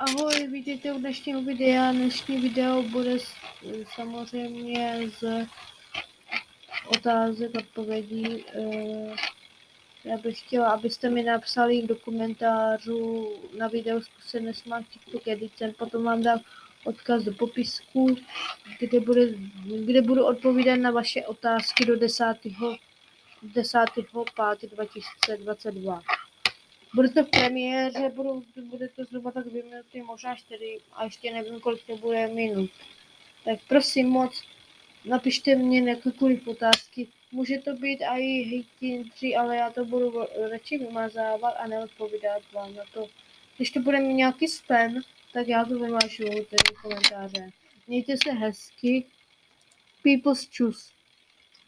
Ahoj, vítejte u dnešního videa. Dnešní video bude s- samozřejmě z otázek odpovědí. Eh, Já bych chtěla, abyste mi napsali do komentářů na video zkusené Smart TikTok Edition, potom vám dám odkaz do popisku, kde, bude, kde budu odpovídat na vaše otázky do 10. 10. 5. 2022. Bude to v premiéře, budou, bude to minuty, možná čtyři, a ještě nevím, kolik to bude minut. Tak prosím moc, napište mě jakékoliv otázky. Může to být i hejtintři, ale já to budu radši vymazávat a neodpovídat vám na to. Když to bude mít nějaký spam, tak já to vymažu, ty komentáře. Mějte se hezky. People's choose.